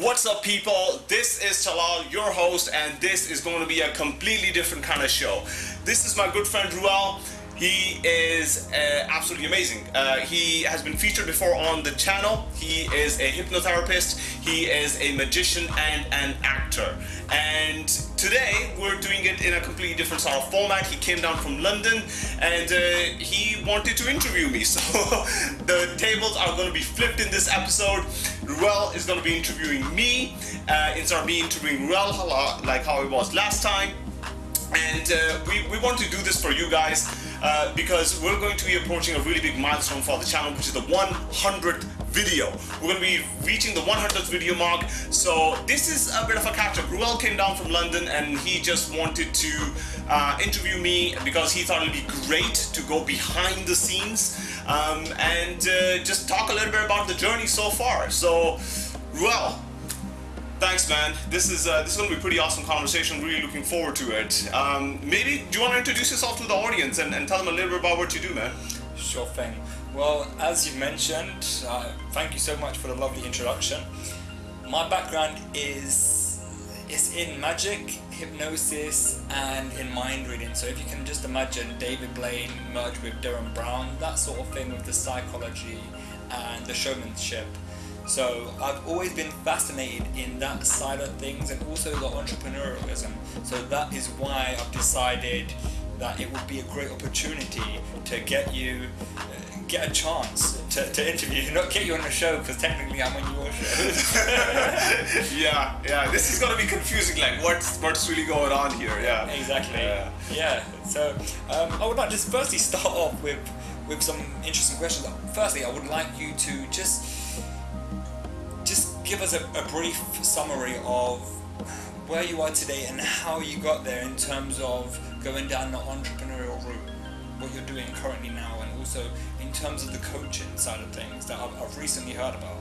What's up people? This is Talal, your host, and this is going to be a completely different kind of show. This is my good friend Ruel. He is uh, absolutely amazing. Uh, he has been featured before on the channel. He is a hypnotherapist, he is a magician and an actor. And today we're doing it in a completely different sort of format. He came down from London and uh, he wanted to interview me. So the tables are going to be flipped in this episode. Ruel is going to be interviewing me uh, instead of me interviewing Ruel like how it was last time. And uh, we, we want to do this for you guys uh, because we're going to be approaching a really big milestone for the channel, which is the 100th video. We're going to be reaching the 100th video mark, so this is a bit of a catch-up. Ruel came down from London and he just wanted to uh, interview me because he thought it'd be great to go behind the scenes um, and uh, just talk a little bit about the journey so far. So, Ruel, Thanks, man. This is uh, this is going to be a pretty awesome conversation. Really looking forward to it. Um, maybe do you want to introduce yourself to the audience and, and tell them a little bit about what you do, man? Sure thing. Well, as you mentioned, uh, thank you so much for the lovely introduction. My background is is in magic, hypnosis, and in mind reading. So if you can just imagine David Blaine merged with Derren Brown, that sort of thing with the psychology and the showmanship. So I've always been fascinated in that side of things and also the entrepreneurialism. So that is why I've decided that it would be a great opportunity to get you uh, get a chance to, to interview not get you on the show because technically I'm on your show. Yeah yeah this is gonna be confusing like what's what's really going on here? Yeah. Exactly. Yeah, yeah. so um, I would like to firstly start off with with some interesting questions. Firstly I would like you to just give us a, a brief summary of where you are today and how you got there in terms of going down the entrepreneurial route, what you're doing currently now, and also in terms of the coaching side of things that I've, I've recently heard about.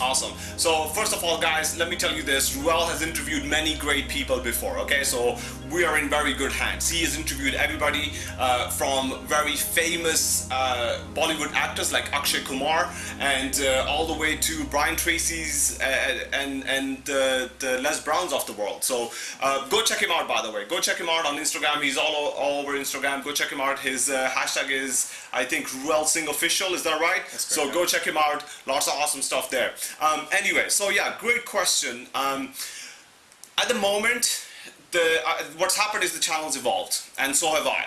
Awesome. So first of all, guys, let me tell you this. Ruel has interviewed many great people before, okay? So we are in very good hands. He has interviewed everybody uh, from very famous uh, Bollywood actors like Akshay Kumar and uh, all the way to Brian Tracy's uh, and, and the Les Browns of the world. So uh, go check him out, by the way. Go check him out on Instagram. He's all, all over Instagram. Go check him out. His uh, hashtag is, I think, Ruel Singh Official. Is that right? so go check him out. Lots of awesome stuff there. Um, anyway, so yeah, great question. Um, at the moment, the uh, what's happened is the channel's evolved, and so have I.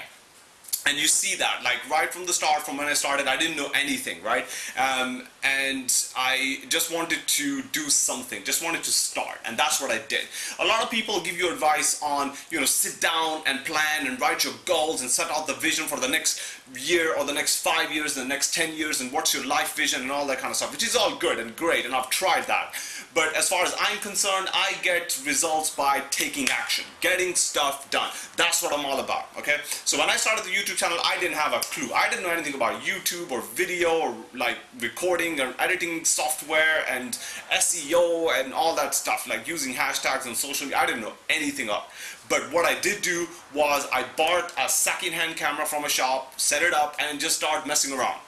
And you see that like right from the start from when I started I didn't know anything right? Um, and I just wanted to do something just wanted to start and that's what I did. A lot of people give you advice on you know sit down and plan and write your goals and set out the vision for the next year or the next five years and the next 10 years and what's your life vision and all that kind of stuff which is all good and great and I've tried that but as far as I'm concerned I get results by taking action getting stuff done that's what I'm all about okay so when I started the YouTube channel, I didn't have a clue. I didn't know anything about YouTube or video or like recording or editing software and SEO and all that stuff, like using hashtags and social media. I didn't know anything of. But what I did do was I bought a second-hand camera from a shop, set it up, and just start messing around.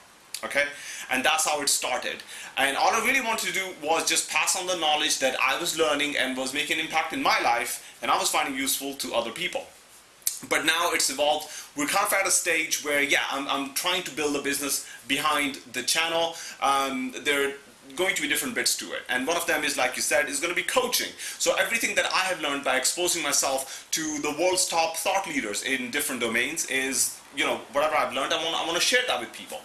Okay? And that's how it started. And all I really wanted to do was just pass on the knowledge that I was learning and was making an impact in my life and I was finding useful to other people. But now it's evolved. We're kind of at a stage where yeah I'm, I'm trying to build a business behind the channel. Um, there are going to be different bits to it. And one of them is like you said is going to be coaching. So everything that I have learned by exposing myself to the world's top thought leaders in different domains is you know whatever I've learned I want, I want to share that with people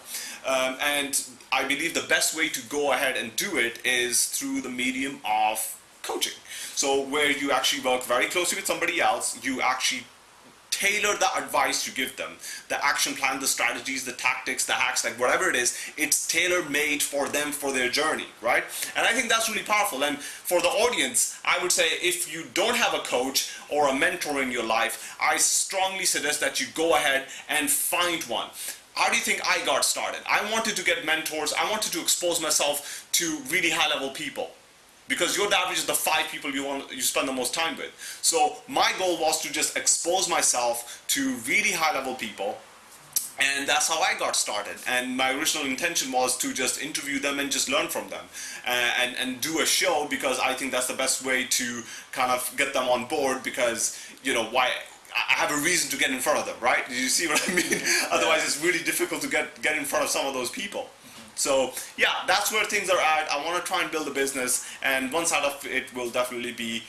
um, and I believe the best way to go ahead and do it is through the medium of coaching. So where you actually work very closely with somebody else you actually tailor the advice you give them the action plan the strategies the tactics the hacks like whatever it is it's tailor made for them for their journey right? And I think that's really powerful. And for the audience I would say if you don't have a coach or a mentor in your life I strongly suggest that you go ahead and find one how do you think I got started? I wanted to get mentors, I wanted to expose myself to really high level people because you're average is the five people you want you spend the most time with. So my goal was to just expose myself to really high level people and that's how I got started. And my original intention was to just interview them and just learn from them, uh, and and do a show because I think that's the best way to kind of get them on board because you know why. I have a reason to get in front of them, right? Do You see what I mean? Otherwise, it's really difficult to get get in front of some of those people. So yeah, that's where things are at. I want to try and build a business, and one side of it will definitely be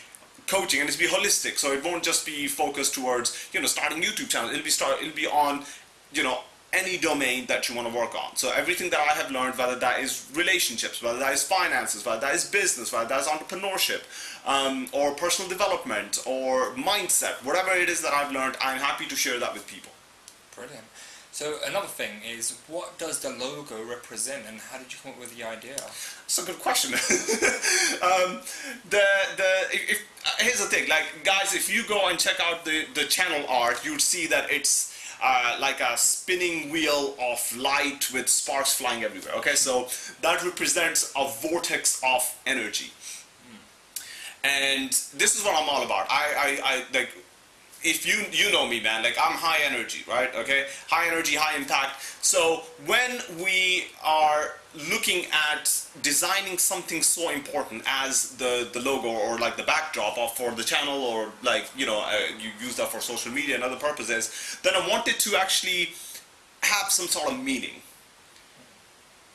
coaching, and it's be holistic. So it won't just be focused towards you know starting YouTube channel. It'll be start. It'll be on you know any domain that you want to work on. So everything that I have learned, whether that is relationships, whether that is finances, whether that is business, whether that is entrepreneurship, um, or personal development, or mindset, whatever it is that I've learned, I'm happy to share that with people. Brilliant. So another thing is, what does the logo represent, and how did you come up with the idea? That's a good question. um, the the if, here's the thing, like guys, if you go and check out the the channel art, you'd see that it's like a spinning wheel of light with sparks flying everywhere. Okay, so that represents a vortex of energy. And this is what I'm all about. I, I, I like if you you know me man like i'm high energy right okay high energy high impact so when we are looking at designing something so important as the the logo or like the backdrop of for the channel or like you know uh, you use that for social media and other purposes then i wanted to actually have some sort of meaning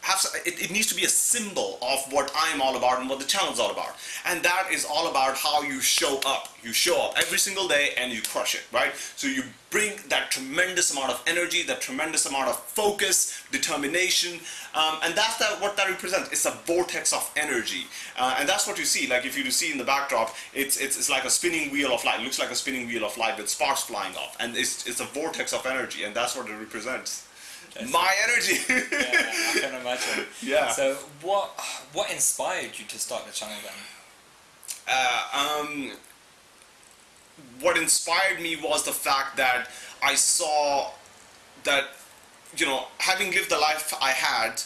have it, it needs to be a symbol of what I'm all about and what the channel is all about. And that is all about how you show up. You show up every single day and you crush it, right? So you bring that tremendous amount of energy, that tremendous amount of focus, determination, um, and that's that, what that represents. It's a vortex of energy, uh, and that's what you see. Like if you see in the backdrop, it's, it's it's like a spinning wheel of light. It looks like a spinning wheel of light with sparks flying off, and it's it's a vortex of energy, and that's what it represents. My energy. yeah, I can imagine. Yeah. So what what inspired you to start the channel then? Uh, um, what inspired me was the fact that I saw that you know having lived the life I had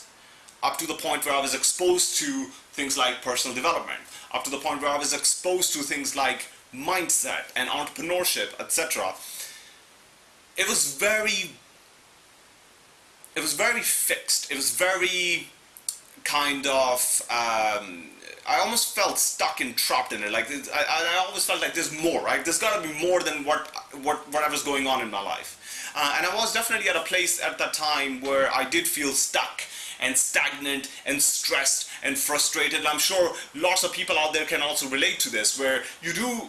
up to the point where I was exposed to things like personal development, up to the point where I was exposed to things like mindset and entrepreneurship, etc. It was very it was very fixed. It was very kind of. Um, I almost felt stuck and trapped in it. Like I, I always felt like there's more. Right? There's got to be more than what what whatever's going on in my life. Uh, and I was definitely at a place at that time where I did feel stuck and stagnant and stressed and frustrated. And I'm sure lots of people out there can also relate to this, where you do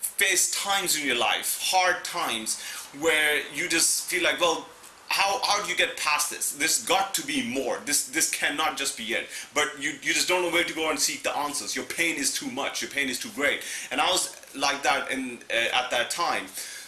face times in your life, hard times, where you just feel like, well, how, how do you get past this? There's got to be more. This this cannot just be it. But you, you just don't know where to go and seek the answers. Your pain is too much. Your pain is too great. And I was like that in uh, at that time.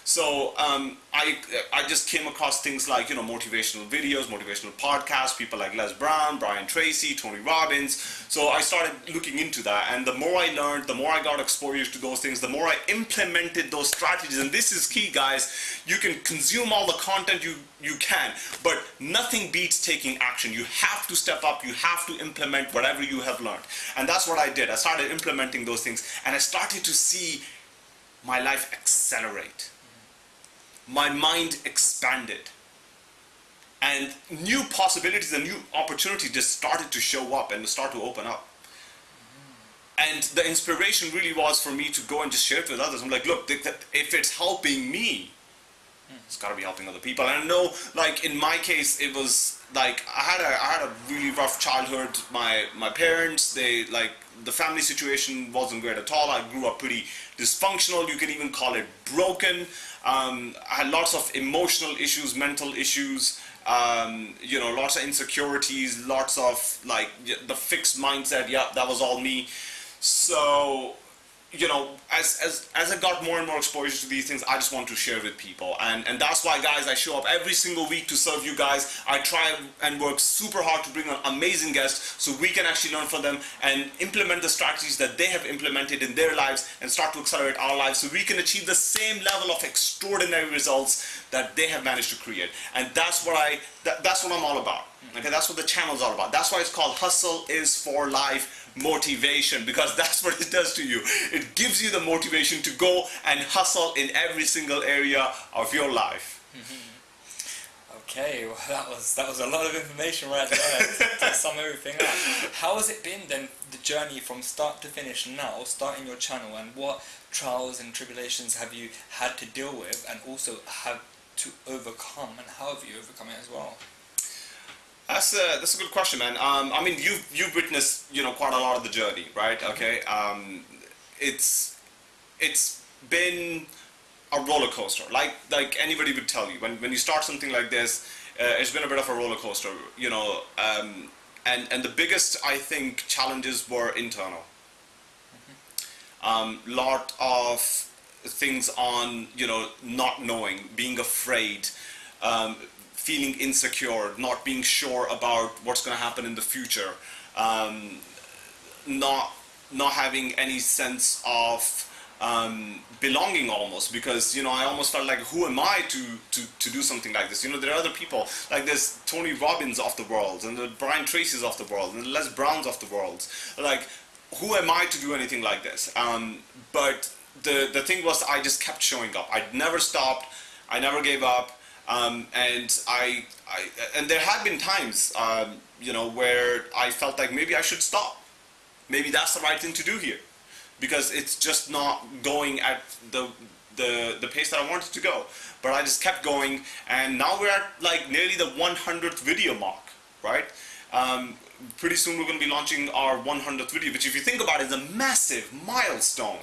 So um, I I just came across things like you know motivational videos, motivational podcasts, people like Les Brown, Brian Tracy, Tony Robbins. So I started looking into that, and the more I learned, the more I got exposure to those things, the more I implemented those strategies. And this is key, guys. You can consume all the content you you can, but nothing beats taking action. You have to step up. You have to implement whatever you have learned, and that's what I did. I started implementing those things, and I started to see my life accelerate my mind expanded. And new possibilities and new opportunities just started to show up and start to open up. And the inspiration really was for me to go and just share it with others. I'm like look if it's helping me it's got to be helping other people. And i know like in my case it was like i had a i had a really rough childhood. My my parents they like the family situation wasn't great at all. I grew up pretty dysfunctional. You can even call it broken um, I had lots of emotional issues, mental issues, um, you know, lots of insecurities, lots of like the fixed mindset. Yeah, that was all me. So you know, as, as, as I got more and more exposure to these things, I just want to share with people. And, and that's why, guys, I show up every single week to serve you guys. I try and work super hard to bring on amazing guests so we can actually learn from them and implement the strategies that they have implemented in their lives and start to accelerate our lives so we can achieve the same level of extraordinary results that they have managed to create. And that's what I, that, that's what I'm all about. Mm-hmm. Okay, that's what the channel is all about. That's why it's called Hustle is for Life Motivation because that's what it does to you. It gives you the motivation to go and hustle in every single area of your life. Mm-hmm. Okay, well that was that was a lot of information right there to sum everything up. How has it been then, the journey from start to finish now, starting your channel, and what trials and tribulations have you had to deal with, and also have to overcome, and how have you overcome it as well? That's a that's a good question, man. Um, I mean, you've you've witnessed you know quite a lot of the journey, right? Okay, um, it's it's been a roller coaster, like like anybody would tell you. When when you start something like this, uh, it's been a bit of a roller coaster, you know. Um, and and the biggest I think challenges were internal. Um, lot of things on you know not knowing, being afraid. Um, feeling insecure, not being sure about what's going to happen in the future, um, not not having any sense of um, belonging almost because you know I almost felt like who am I to, to to do something like this? You know there are other people like there's Tony Robbins of the world and the Brian Tracy's of the world and the Les Browns of the world. Like who am I to do anything like this? Um, but the the thing was I just kept showing up. I never stopped. I never gave up. Um, and I, I, and there had been times, um, you know, where I felt like maybe I should stop. Maybe that's the right thing to do here, because it's just not going at the the the pace that I wanted to go. But I just kept going, and now we're at like nearly the 100th video mark, right? Um, pretty soon we're going to be launching our 100th video, which if you think about it, is a massive milestone.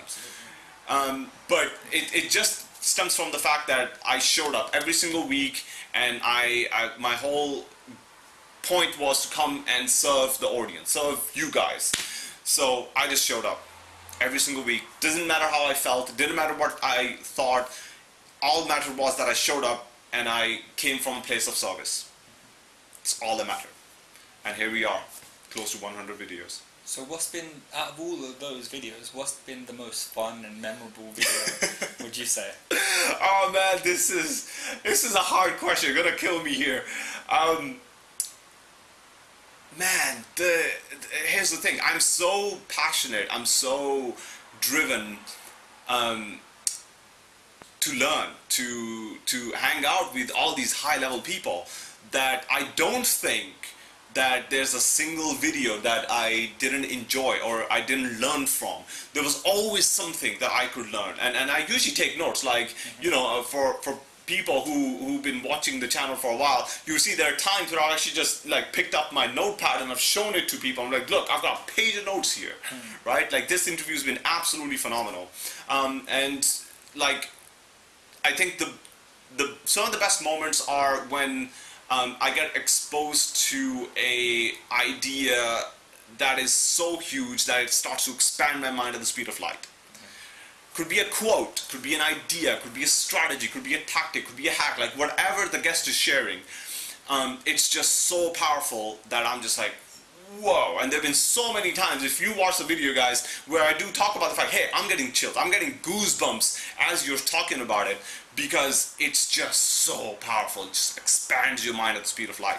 Um, but it, it just stems from the fact that I showed up every single week and I, I, my whole point was to come and serve the audience, serve you guys. So I just showed up every single week. Doesn't matter how I felt, didn't matter what I thought. All mattered was that I showed up and I came from a place of service. It's all that mattered. And here we are, close to 100 videos. So what's been, out of all of those videos, what's been the most fun and memorable video, would you say? Oh man, this is, this is a hard question, you're gonna kill me here. Um, man, the, here's the thing, I'm so passionate, I'm so driven um, to learn, to, to hang out with all these high level people that I don't think that there's a single video that I didn't enjoy or I didn't learn from. There was always something that I could learn. And, and I usually take notes, like, you know, uh, for, for people who, who've been watching the channel for a while, you see there are times where I actually just like picked up my notepad and I've shown it to people. I'm like, look, I've got a page of notes here, mm. right? Like this interview's been absolutely phenomenal. Um, and like, I think the, the, some of the best moments are when um, I get exposed to a idea that is so huge that it starts to expand my mind at the speed of light. Could be a quote, could be an idea, could be a strategy, could be a tactic, could be a hack, like whatever the guest is sharing. Um, it's just so powerful that I'm just like, whoa. And there have been so many times, if you watch the video guys, where I do talk about the fact, hey, I'm getting chills, I'm getting goosebumps as you're talking about it because it's just so powerful. It just expands your mind at the speed of light.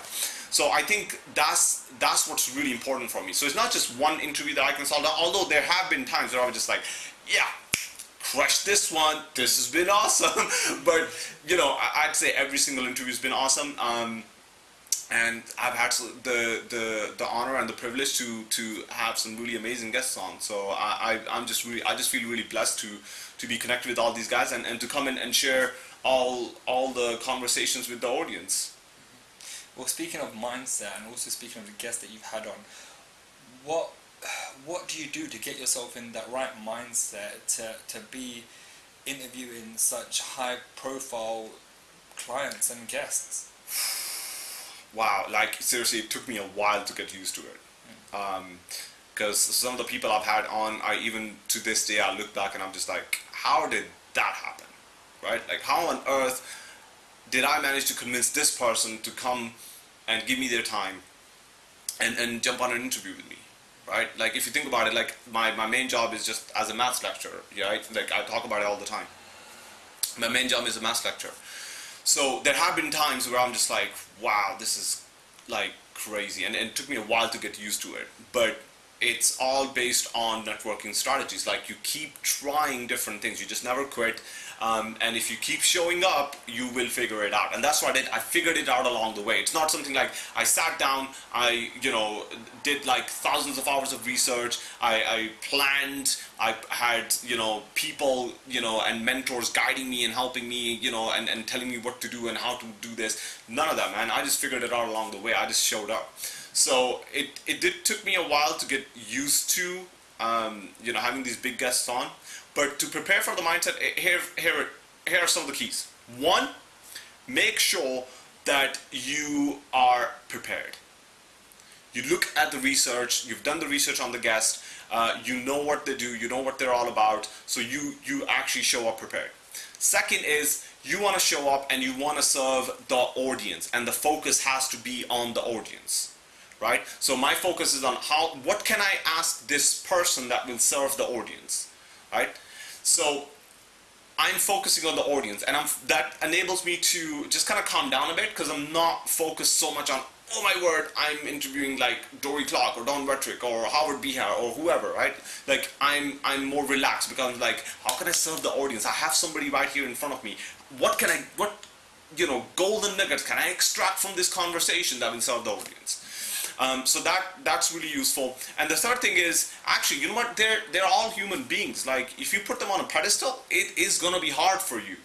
So I think that's that's what's really important for me. So it's not just one interview that I can solve. Although there have been times where I was just like, yeah, crush this one. This has been awesome. but you know, I'd say every single interview has been awesome. Um, and I've had the the the honor and the privilege to to have some really amazing guests on. So I, I am just really I just feel really blessed to to be connected with all these guys and, and to come in and share all all the conversations with the audience. Well, speaking of mindset and also speaking of the guests that you've had on, what what do you do to get yourself in that right mindset to to be interviewing such high profile clients and guests? wow, like seriously, it took me a while to get used to it. Because um, some of the people I've had on, I even to this day, I look back and I'm just like, how did that happen? Right? Like, how on earth did I manage to convince this person to come and give me their time and, and jump on an interview with me? Right? Like, if you think about it, like, my, my main job is just as a maths lecturer, right? Like, I talk about it all the time. My main job is a maths lecturer. So there have been times where I'm just like, wow, this is like crazy. And, and it took me a while to get used to it. But it's all based on networking strategies. Like you keep trying different things. You just never quit. Um, and if you keep showing up, you will figure it out. And that's what I did. I figured it out along the way. It's not something like I sat down, I, you know, did like thousands of hours of research. I, I planned, I had, you know, people, you know, and mentors guiding me and helping me, you know, and, and telling me what to do and how to do this. None of that, man. I just figured it out along the way. I just showed up. So it, it did took me a while to get used to, um, you know, having these big guests on. But to prepare for the mindset, eh, here, here, here are some of the keys. One, make sure that you are prepared. You look at the research, you've done the research on the guest, uh, you know what they do, you know what they're all about, so you, you actually show up prepared. Second is you want to show up and you want to serve the audience and the focus has to be on the audience right so my focus is on how what can I ask this person that will serve the audience right so I'm focusing on the audience and I'm, that enables me to just kind of calm down a bit because I'm not focused so much on, oh my word, I'm interviewing like Dorie Clark or Don Wettrick or Howard Behar or whoever, right? Like I'm, I'm more relaxed because I'm like, how can I serve the audience? I have somebody right here in front of me. What can I, what, you know, golden nuggets can I extract from this conversation that will serve the audience? Um, so that that's really useful. And the third thing is actually, you know what? They're they're all human beings. Like if you put them on a pedestal, it is gonna be hard for you.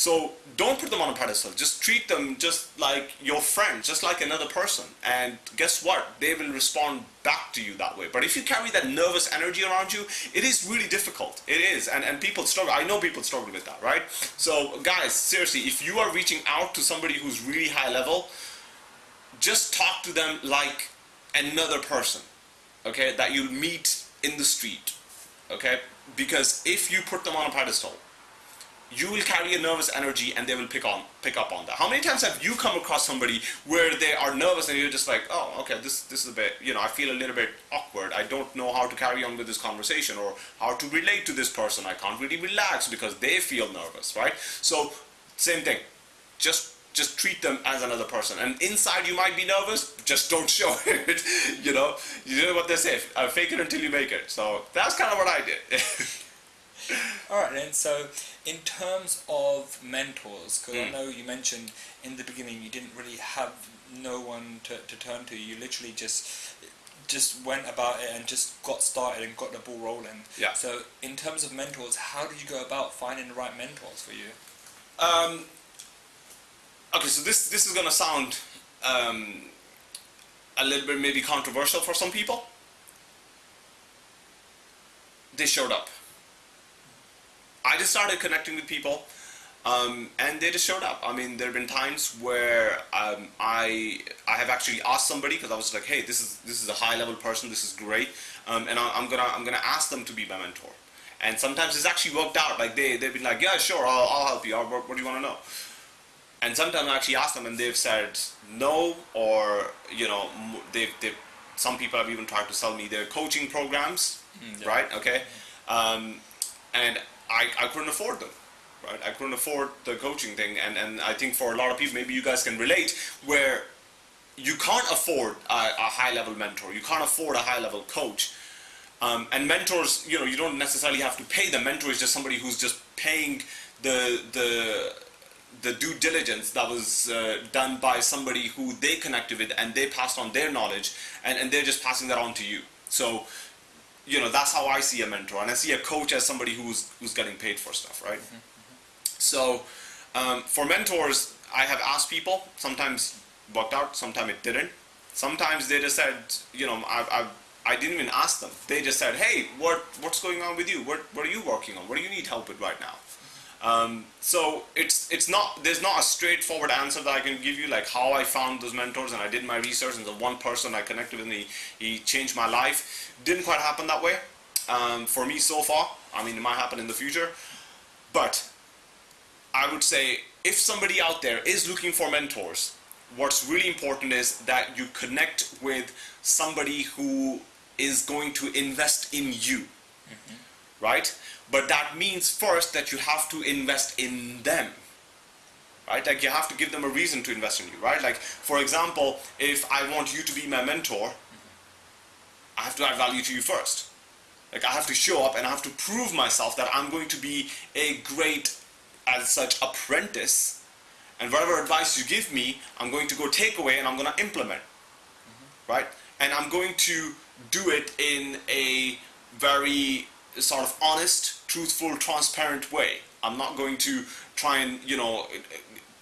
So don't put them on a pedestal. Just treat them just like your friend, just like another person. And guess what? They will respond back to you that way. But if you carry that nervous energy around you, it is really difficult. It is. And, and people struggle. I know people struggle with that, right? So guys, seriously, if you are reaching out to somebody who's really high level, just talk to them like another person, okay, that you meet in the street, okay? Because if you put them on a pedestal, you will carry a nervous energy and they will pick on pick up on that. How many times have you come across somebody where they are nervous and you're just like, oh, okay, this this is a bit, you know, I feel a little bit awkward. I don't know how to carry on with this conversation or how to relate to this person. I can't really relax because they feel nervous, right? So same thing. Just just treat them as another person. And inside you might be nervous, just don't show it. you know, you know what they say, fake it until you make it. So that's kind of what I did. Alright and so in terms of mentors, because Mm. I know you mentioned in the beginning you didn't really have no one to, to turn to, you literally just just went about it and just got started and got the ball rolling. Yeah. So in terms of mentors, how did you go about finding the right mentors for you? Um, okay, so this this is gonna sound um, a little bit maybe controversial for some people. They showed up. I just started connecting with people, um, and they just showed up. I mean, there have been times where um, I I have actually asked somebody because I was like, hey, this is this is a high level person. This is great, um, and I, I'm gonna I'm gonna ask them to be my mentor. And sometimes it's actually worked out. Like they they've been like, yeah, sure, I'll, I'll help you. What, what do you want to know? And sometimes I actually ask them, and they've said no, or you know, they've they've some people have even tried to sell me their coaching programs, Mm, yeah. right? Okay, um, and I I couldn't afford them. Right, I couldn't afford the coaching thing, and, and I think for a lot of people, maybe you guys can relate, where you can't afford a, a high level mentor, you can't afford a high level coach, um, and mentors, you know, you don't necessarily have to pay them. Mentor is just somebody who's just paying the the the due diligence that was uh, done by somebody who they connected with and they passed on their knowledge and, and they're just passing that on to you. So, you know, that's how I see a mentor. And I see a coach as somebody who's who's getting paid for stuff, right? So, um, for mentors, I have asked people. Sometimes worked out, sometimes it didn't. Sometimes they just said, you know, I, I, I didn't even ask them. They just said, hey, what, what's going on with you? What, what are you working on? What do you need help with right now? Um, so it's it's not there's not a straightforward answer that I can give you like how I found those mentors and I did my research and the one person I connected with and he, he changed my life. Didn't quite happen that way um, for me so far. I mean it might happen in the future but I would say if somebody out there is looking for mentors what's really important is that you connect with somebody who is going to invest in you right? But that means first that you have to invest in them, right? Like you have to give them a reason to invest in you, right? Like for example, if I want you to be my mentor, I have to add value to you first. Like I have to show up and I have to prove myself that I'm going to be a great, as such, apprentice. And whatever advice you give me, I'm going to go take away and I'm going to implement. Mm-hmm. Right? And I'm going to do it in a very sort of honest, truthful, transparent way. I'm not going to try and, you know, eh, eh,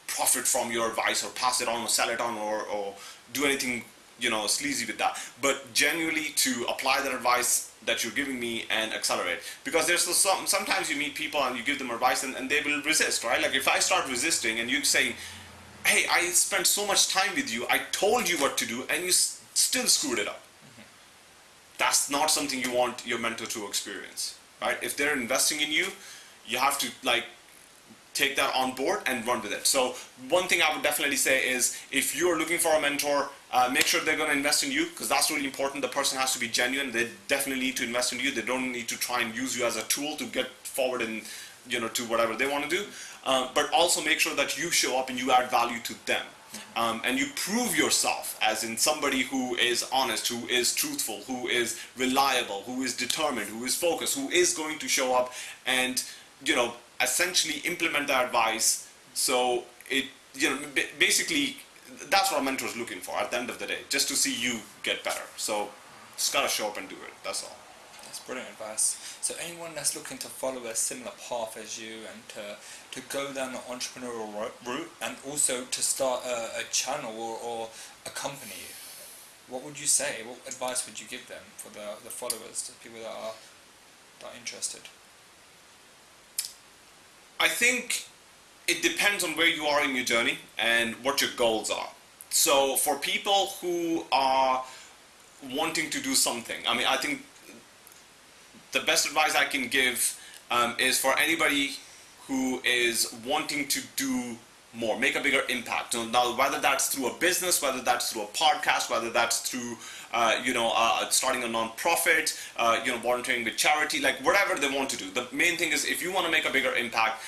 profit from your advice or pass it on or sell it on or, or do anything you know sleazy with that but genuinely to apply that advice that you're giving me and accelerate because there's some sometimes you meet people and you give them advice and, and they will resist right like if i start resisting and you say hey i spent so much time with you i told you what to do and you still screwed it up. That's not something you want your mentor to experience right if they're investing in you you have to like take that on board and run with it. So one thing I would definitely say is if you're looking for a mentor, uh, make sure they're going to invest in you because that's really important. The person has to be genuine. They definitely need to invest in you. They don't need to try and use you as a tool to get forward and you know to whatever they want to do. Uh, but also make sure that you show up and you add value to them. Um, and you prove yourself as in somebody who is honest, who is truthful, who is reliable, who is determined, who is focused, who is going to show up and you know essentially implement that advice. So it you know basically that's what a mentor is looking for at the end of the day just to see you get better. So just gotta show up and do it that's all brilliant advice. So anyone that's looking to follow a similar path as you and to to go down the entrepreneurial route and also to start a, a channel or, or a company what would you say? What advice would you give them for the, the followers the people that are that are interested? I think it depends on where you are in your journey and what your goals are. So for people who are wanting to do something, I mean, I think the best advice I can give um, is for anybody who is wanting to do more, make a bigger impact. Now, whether that's through a business, whether that's through a podcast, whether that's through, uh, you know, uh, starting a non-profit, uh, you know, volunteering with charity, like whatever they want to do. The main thing is if you want to make a bigger impact,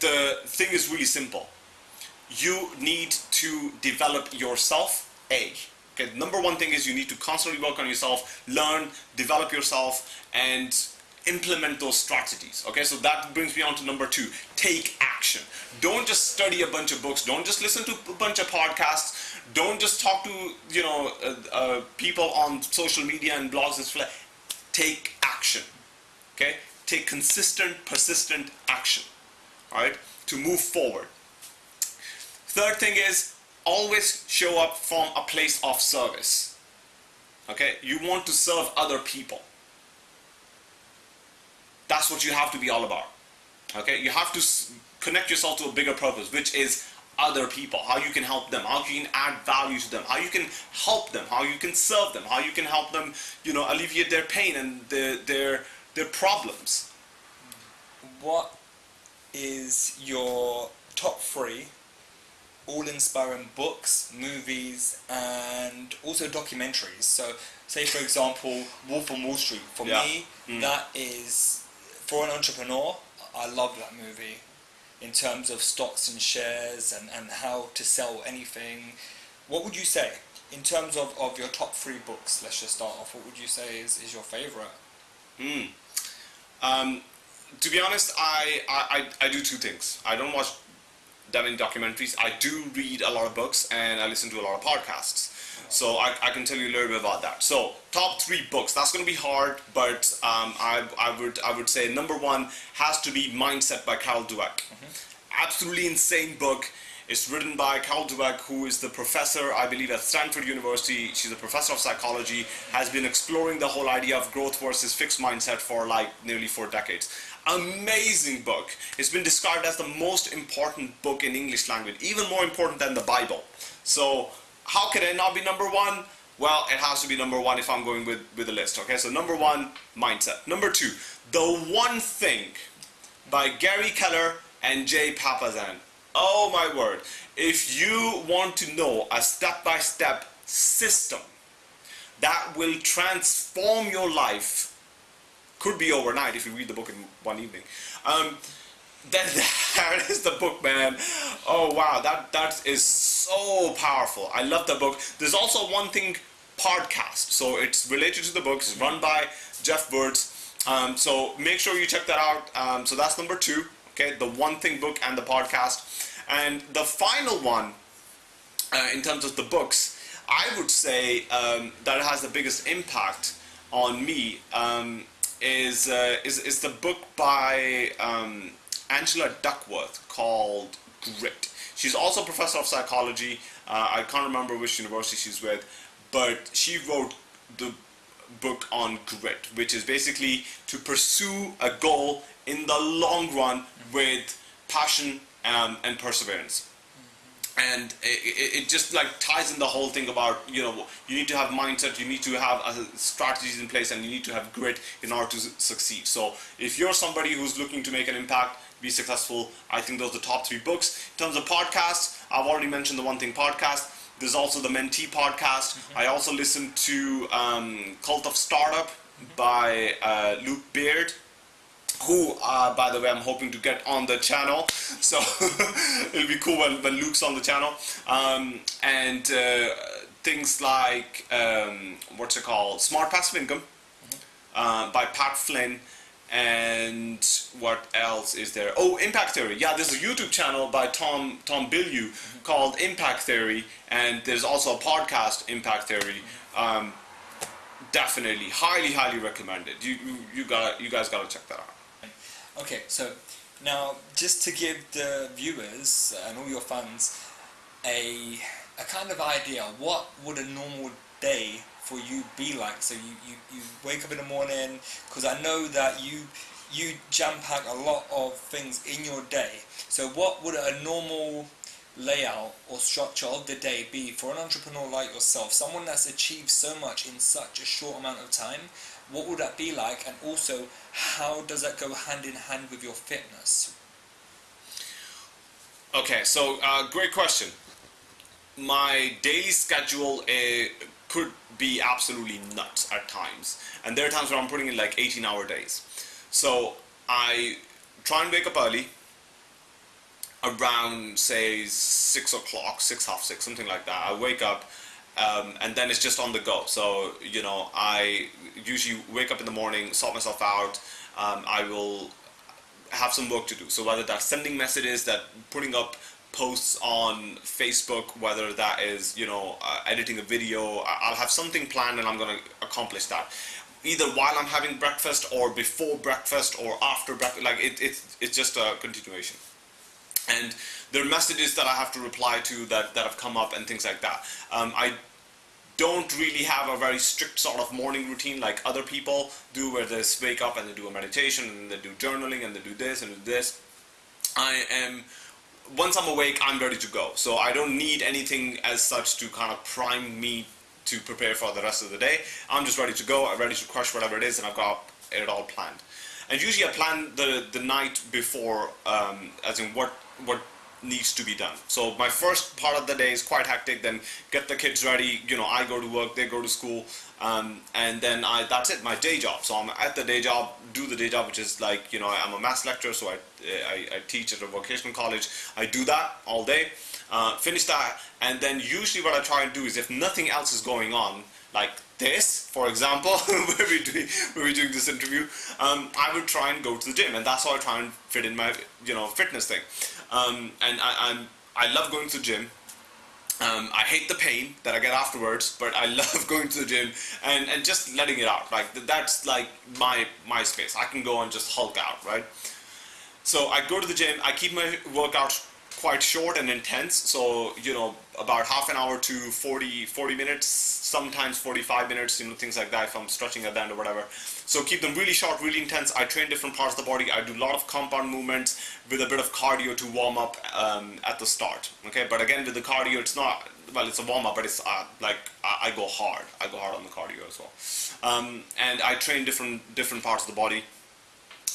the thing is really simple. You need to develop yourself, A. Okay, number one thing is you need to constantly work on yourself, learn, develop yourself, and implement those strategies. Okay, so that brings me on to number two take action. Don't just study a bunch of books, don't just listen to a bunch of podcasts, don't just talk to you know uh, uh, people on social media and blogs and stuff. Take action. Okay, take consistent, persistent action. All right, to move forward. Third thing is always show up from a place of service. Okay, you want to serve other people that's what you have to be all about. Okay, you have to connect yourself to a bigger purpose, which is other people, how you can help them, how you can add value to them, how you can help them, how you can serve them, how you can help them, you know, alleviate their pain and their their their problems. What is your top three all inspiring books, movies, and also documentaries? So, say for example, Wolf on Wall Street. For yeah. me, mm. that is for an entrepreneur, I love that movie in terms of stocks and shares and, and how to sell anything. What would you say in terms of, of your top three books? Let's just start off. What would you say is, is your favorite? Hmm. Um, to be honest, I, I, I, I do two things. I don't watch that in documentaries. I do read a lot of books and I listen to a lot of podcasts. So I, I can tell you a little bit about that. So top three books. That's going to be hard, but um, I, I would I would say number one has to be Mindset by Carol Dweck. Mm-hmm. Absolutely insane book. It's written by Carol Dweck, who is the professor, I believe, at Stanford University. She's a professor of psychology, has been exploring the whole idea of growth versus fixed mindset for like nearly four decades. Amazing book. It's been described as the most important book in English language, even more important than the Bible. So how can it not be number one? Well, it has to be number one if I'm going with, with the list. Okay, so number one, mindset. Number two, The One Thing by Gary Keller and Jay Papasan. Oh my word. If you want to know a step-by-step system that will transform your life, could be overnight if you read the book in one evening. Um, then that is the book, man. Oh wow, that that is so powerful. I love the book. There's also one thing podcast. So it's related to the books, it's run by Geoff Woods. Um, so make sure you check that out. Um, so that's number two. Okay, the One Thing book and the podcast. And the final one, uh, in terms of the books, I would say um, that has the biggest impact on me um, is, uh, is is the book by um, Angela Duckworth called Grit. She's also a professor of psychology. Uh, I can't remember which university she's with, but she wrote the book on grit, which is basically to pursue a goal in the long run with passion um, and perseverance. And it, it, just like ties in the whole thing about you know you need to have mindset, you need to have strategies in place, and you need to have grit in order to succeed. So if you're somebody who's looking to make an impact, be successful, I think those are the top three books. In terms of podcasts, I've already mentioned the One Thing podcast. There's also the Mentee podcast. Mm-hmm. I also listen to um, Cult of Startup by uh, Luke Beard who, uh, by the way, I'm hoping to get on the channel. So it'll be cool when, when Luke's on the channel. Um, and uh, things like, um, what's it called? Smart Passive Income uh, by Pat Flynn. And what else is there? Oh, Impact Theory. Yeah, there's a YouTube channel by Tom Tom Bilyeu mm-hmm. called Impact Theory, and there's also a podcast, Impact Theory. Um, definitely, highly, highly recommended. You, you, you got you guys got to check that out. Okay, so now just to give the viewers and all your fans a a kind of idea, what would a normal day for you be like? So you, you, you wake up in the morning, because I know that you you jam pack a lot of things in your day. So what would a normal layout or structure of the day be for an entrepreneur like yourself, someone that's achieved so much in such a short amount of time? What would that be like? And also, how does that go hand in hand with your fitness? Okay, so uh, great question. My daily schedule uh, could be absolutely nuts at times, and there are times where I'm putting in like 18 hour days. So I try and wake up early, around say six o'clock, six half six, something like that. I wake up, um, and then it's just on the go. So you know, I usually wake up in the morning, sort myself out. Um, I will have some work to do. So whether that's sending messages, that putting up posts on Facebook, whether that is you know uh, editing a video, I'll have something planned and I'm going to accomplish that. Either while I'm having breakfast, or before breakfast, or after breakfast. Like it, it, it's just a continuation. And there are messages that I have to reply to that, that have come up and things like that. Um, I don't really have a very strict sort of morning routine like other people do where they wake up and they do a meditation and they do journaling and they do this and do this. I am once I'm awake I'm ready to go. So I don't need anything as such to kind of prime me to prepare for the rest of the day. I'm just ready to go, I'm ready to crush whatever it is and I've got it all planned. And usually I plan the, the night before um, as in what what needs to be done. So my first part of the day is quite hectic. Then get the kids ready. You know, I go to work, they go to school, um, and then I that's it. My day job. So I'm at the day job, do the day job, which is like you know I'm a math lecturer, so I I, I teach at a vocational college. I do that all day. Uh, finish that, and then usually what I try and do is if nothing else is going on, like this, for example, where we're doing where we're doing this interview, um, I would try and go to the gym, and that's how I try and fit in my you know fitness thing. Um, and I, I'm I love going to the gym. Um, I hate the pain that I get afterwards, but I love going to the gym and, and just letting it out. Like that's like my my space. I can go and just hulk out, right? So I go to the gym. I keep my workouts quite short and intense. So you know about half an hour to 40 40 minutes, sometimes 45 minutes. You know things like that if I'm stretching at the end or whatever. So keep them really short, really intense. I train different parts of the body. I do a lot of compound movements with a bit of cardio to warm up um, at the start. Okay, but again with the cardio, it's not well, it's a warm up, but it's uh, like I, I, go hard. I go hard on the cardio as well, um, and I train different different parts of the body.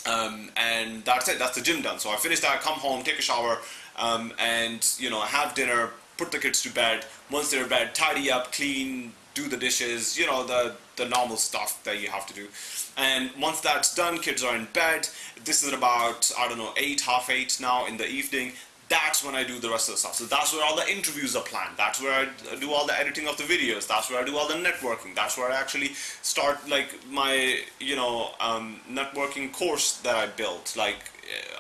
Um, and that's it. That's the gym done. So I finish that, come home, take a shower, um, and you know have dinner, put the kids to bed. Once they're in bed, tidy up, clean, do the dishes. You know the the normal stuff that you have to do. And once that's done, kids are in bed. This is about, I don't know, 8, half 8 now in the evening. that's when I do the rest of the stuff. So that's where all the interviews are planned. That's where I do all the editing of the videos. That's where I do all the networking. That's where I actually start like my you know um, networking course that I built. Like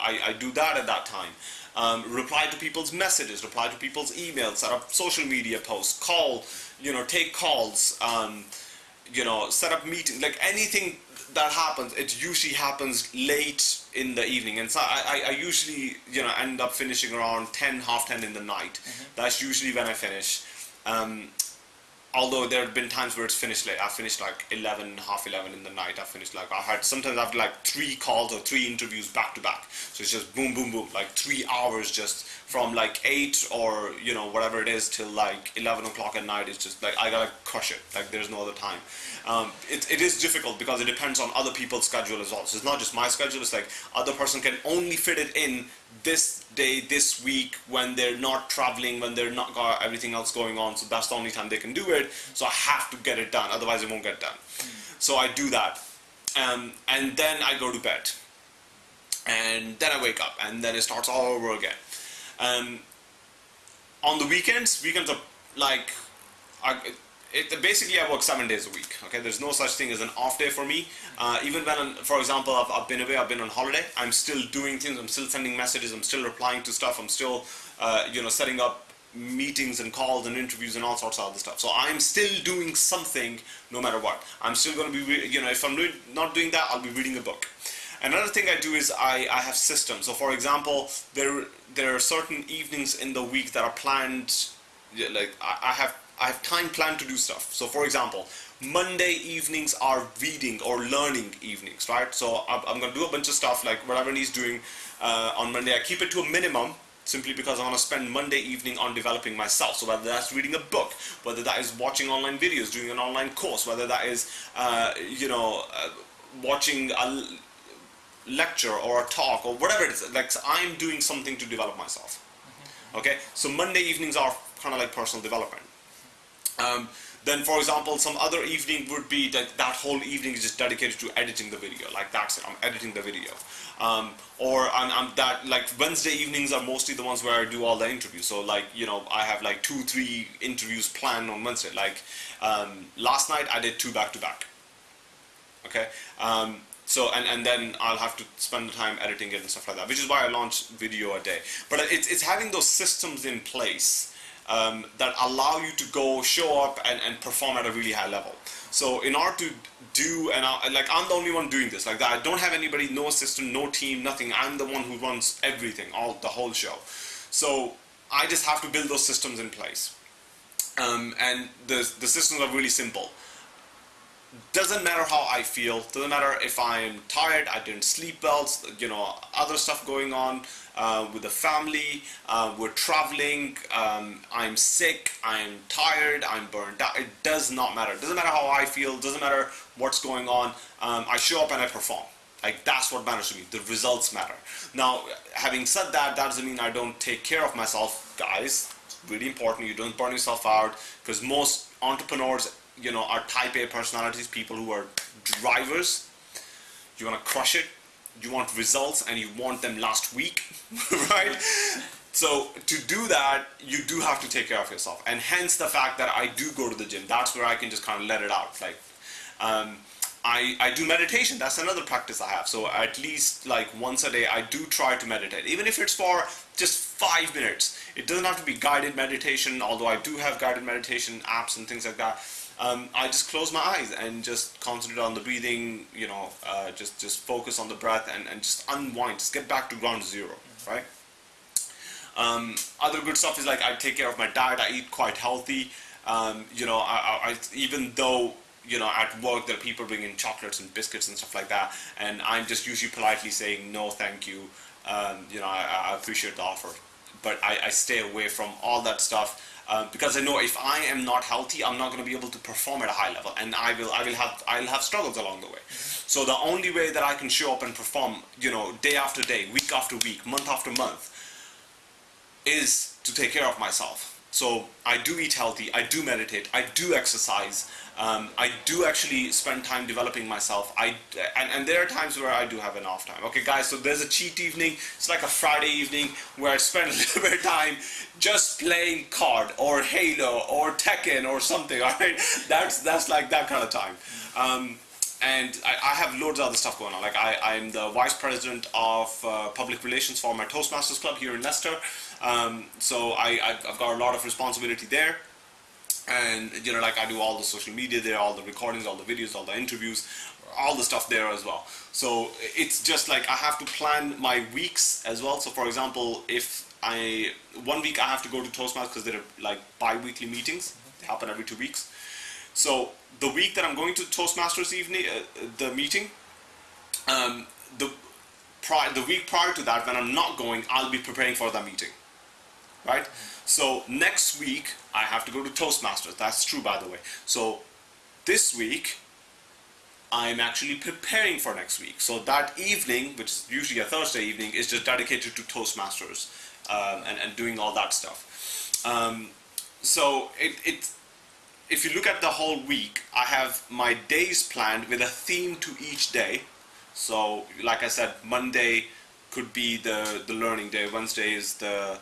I, I do that at that time. Um, reply to people's messages, reply to people's emails, set up social media posts, call, you know, take calls, um, you know, set up meetings, like anything that happens, it usually happens late in the evening, and so I, I, usually you know end up finishing around ten, half ten in the night. Mm-hmm. That's usually when I finish. Um, although there have been times where it's finished late. I finished like 11, half 11 in the night. I finished like, I had, sometimes I have like three calls or three interviews back to back. So it's just boom, boom, boom, like three hours just from like 8 or, you know, whatever it is till like 11 o'clock at night. It's just like, I gotta crush it. Like there's no other time. Um, it, it is difficult because it depends on other people's schedule as well. So it's not just my schedule. It's like other person can only fit it in this day, this week, when they're not traveling, when they're not got everything else going on. So that's the only time they can do it. So I have to get it done, otherwise it won't get done. So I do that, um, and then I go to bed, and then I wake up, and then it starts all over again. Um, on the weekends, weekends are like. It, basically I work seven days a week. Okay, there's no such thing as an off day for me. Uh, even when, for example, I've, I've, been away, I've been on holiday. I'm still doing things. I'm still sending messages. I'm still replying to stuff. I'm still, uh, you know, setting up meetings and calls and interviews and all sorts of other stuff. So I'm still doing something no matter what. I'm still going to be, you know, if I'm not doing that, I'll be reading a book. Another thing I do is I, I have systems. So for example, there there are certain evenings in the week that are planned. Like I, I have I have time planned to do stuff. So for example, Monday evenings are reading or learning evenings, right? So I'm, I'm going to do a bunch of stuff like whatever he's doing uh, on Monday. I keep it to a minimum simply because I want to spend Monday evening on developing myself. So whether that's reading a book, whether that is watching online videos, doing an online course, whether that is, uh, you know, uh, watching a lecture or a talk or whatever it is, like I'm doing something to develop myself. Mm -hmm. Okay, so Monday evenings are kind of like personal development. Um, then, for example, some other evening would be that that whole evening is just dedicated to editing the video. Like that's it. I'm editing the video. Um, or I'm, I'm, that like Wednesday evenings are mostly the ones where I do all the interviews. So like you know I have like two, three interviews planned on Wednesday. Like um, last night I did two back to back. Okay. Um, so and, and then I'll have to spend the time editing it and stuff like that, which is why I launch video a day. But it's, it's having those systems in place um, that allow you to go show up and, and perform at a really high level. So in order to do, and I, like I'm the only one doing this, like that, I don't have anybody, no assistant, no team, nothing. I'm the one who runs everything, all the whole show. So I just have to build those systems in place. Um, and the, the systems are really simple doesn't matter how I feel, doesn't matter if I'm tired, I didn't sleep well, you know, other stuff going on uh, with the family, uh, we're traveling, um, I'm sick, I'm tired, I'm burned out, it does not matter. Doesn't matter how I feel, doesn't matter what's going on, um, I show up and I perform. Like that's what matters to me, the results matter. Now, having said that, that doesn't mean I don't take care of myself, guys. It's really important, you don't burn yourself out, because most entrepreneurs you know, are type A personalities, people who are drivers. You want to crush it, you want results, and you want them last week, right? So to do that, you do have to take care of yourself, and hence the fact that I do go to the gym. That's where I can just kind of let it out. Like, um, I, I do meditation. That's another practice I have. So at least like once a day, I do try to meditate, even if it's for just five minutes. It doesn't have to be guided meditation, although I do have guided meditation apps and things like that um, I just close my eyes and just concentrate on the breathing, you know, uh, just, just focus on the breath and, and just unwind, just get back to ground zero, right? Um, other good stuff is like I take care of my diet, I eat quite healthy, um, you know, I, I, even though you know, at work there are people bringing chocolates and biscuits and stuff like that, and I'm just usually politely saying no, thank you. Um, you know, I, I, appreciate the offer, but I, I, stay away from all that stuff um, because I know if I am not healthy, I'm not going to be able to perform at a high level, and I will, I will have, I'll have struggles along the way. So the only way that I can show up and perform, you know, day after day, week after week, month after month, is to take care of myself. So I do eat healthy, I do meditate, I do exercise, Um, I do actually spend time developing myself. I and, and there are times where I do have an off time. Okay, guys. So there's a cheat evening. It's like a Friday evening where I spend a little bit of time just playing COD or Halo or Tekken or something. All right, that's that's like that kind of time. Um, and I, I, have loads of other stuff going on. Like I, I'm the vice president of uh, public relations for my Toastmasters club here in Leicester. Um, so I, I've got a lot of responsibility there and you know like I do all the social media there all the recordings all the videos all the interviews all the stuff there as well. So it's just like I have to plan my weeks as well. So for example if I one week I have to go to Toastmasters because they're like bi-weekly meetings. They happen every two weeks. So the week that I'm going to Toastmasters evening uh, the meeting um, the the week prior to that when I'm not going I'll be preparing for that meeting right so next week I have to go to Toastmasters. That's true, by the way. So this week I'm actually preparing for next week. So that evening, which is usually a Thursday evening, is just dedicated to Toastmasters um, and, and doing all that stuff. Um, so it, it, if you look at the whole week, I have my days planned with a theme to each day. So like I said, Monday could be the, the learning day, Wednesday is the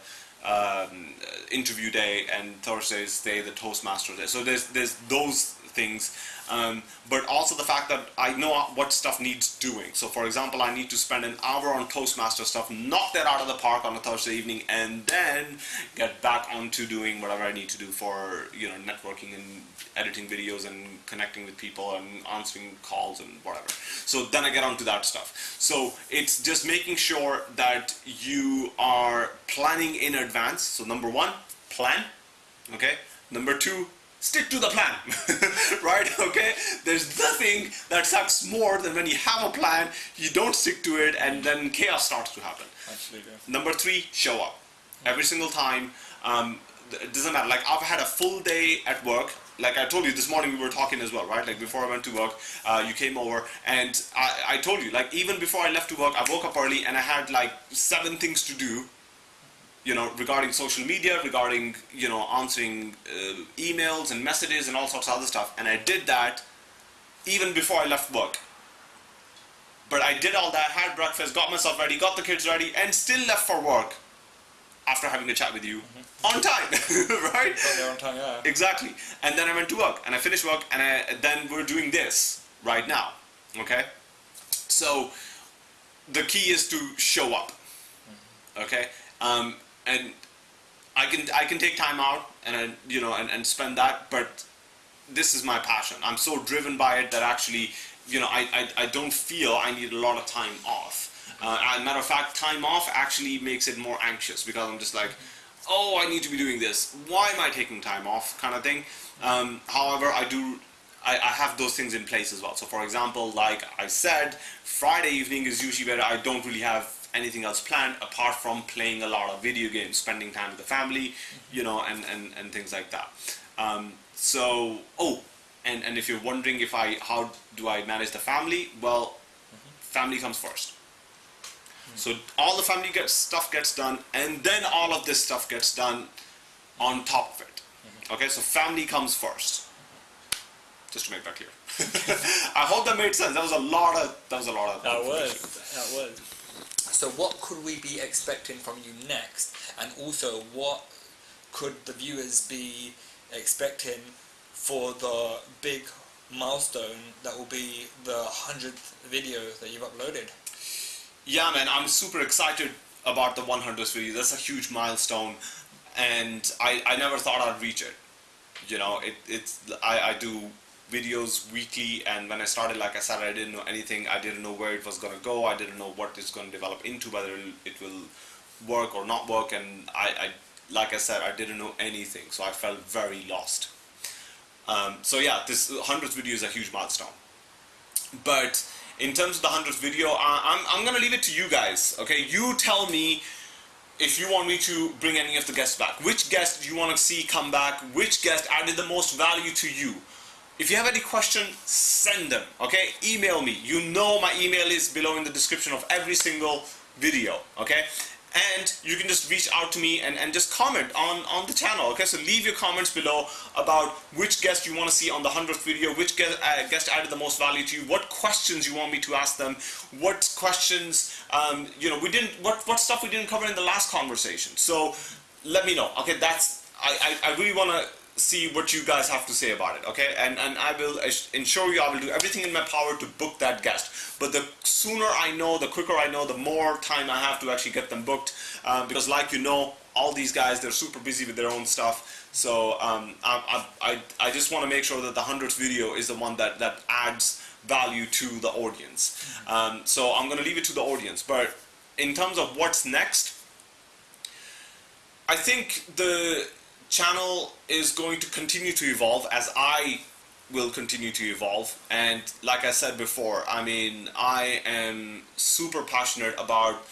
um, interview day and Thursday's day the Toastmaster day. So there's there's those things, um, but also the fact that I know what stuff needs doing. So for example, I need to spend an hour on Toastmaster stuff, knock that out of the park on a Thursday evening, and then get back onto doing whatever I need to do for you know networking and editing videos and connecting with people and answering calls and whatever. So then I get onto that stuff. So it's just making sure that you are planning in advance. So number one, plan. Okay. Number two, stick to the plan. right? Okay. There's nothing that sucks more than when you have a plan, you don't stick to it, and then chaos starts to happen. Absolutely. Number three, show up every single time. Um, it doesn't matter. Like I've had a full day at work like I told you this morning we were talking as well, right? Like before I went to work, uh, you came over and I, I told you, like even before I left to work, I woke up early and I had like seven things to do, you know, regarding social media, regarding, you know, answering uh, emails and messages and all sorts of other stuff. And I did that even before I left work. But I did all that, had breakfast, got myself ready, got the kids ready, and still left for work after having a chat with you mm-hmm. on time, right? on time, yeah. Exactly. And then I went to work, and I finished work, and I, then we're doing this right now, okay? So the key is to show up, mm-hmm. okay? Um, and I can I can take time out and I, you know and, and spend that, but this is my passion. I'm so driven by it that actually, you know, I, I, I don't feel I need a lot of time off uh, matter of fact, time off actually makes it more anxious because I'm just like, oh, I need to be doing this. Why am I taking time off? Kind of thing. Um, however, I do. I, I have those things in place as well. So, for example, like I said, Friday evening is usually where I don't really have anything else planned apart from playing a lot of video games, spending time with the family, you know, and, and, and things like that. Um, so, oh, and, and if you're wondering if I, how do I manage the family? Well, family comes first. So all the family gets stuff gets done, and then all of this stuff gets done on top of it. Mm-hmm. Okay, so family comes first. Just to make that clear. I hope that made sense. That was a lot of. That was a lot of. That was. That was. So what could we be expecting from you next, and also what could the viewers be expecting for the big milestone that will be the hundredth video that you've uploaded? yeah, man, I'm super excited about the 100th video. That's a huge milestone, and I, I never thought I'd reach it. You know, it it's I, I do videos weekly, and when I started, like I said, I didn't know anything. I didn't know where it was gonna go. I didn't know what it's gonna develop into, whether it will work or not work. And I, I like I said, I didn't know anything, so I felt very lost. Um, so yeah, this 100th video is a huge milestone, but in terms of the 100th video, I'm, I'm gonna leave it to you guys, okay? You tell me if you want me to bring any of the guests back. Which guest do you want to see come back? Which guest added the most value to you? If you have any question, send them, okay? Email me. You know my email is below in the description of every single video, okay? and you can just reach out to me and, and just comment on, on the channel. Okay, so leave your comments below about which guest you want to see on the 100th video, which guest, uh, guest added the most value to you, what questions you want me to ask them, what questions, um, you know, we didn't, what, what stuff we didn't cover in the last conversation. So let me know. Okay, that's, I, I, I really want to see what you guys have to say about it okay? And and I will ensure you I will do everything in my power to book that guest. But the sooner I know the quicker I know the more time I have to actually get them booked. Um, because like you know all these guys they're super busy with their own stuff. So um, I, I, I just want to make sure that the 100th video is the one that that adds value to the audience. Um, so I'm gonna leave it to the audience. But in terms of what's next I think the channel is going to continue to evolve as I will continue to evolve. And like I said before I mean I am super passionate about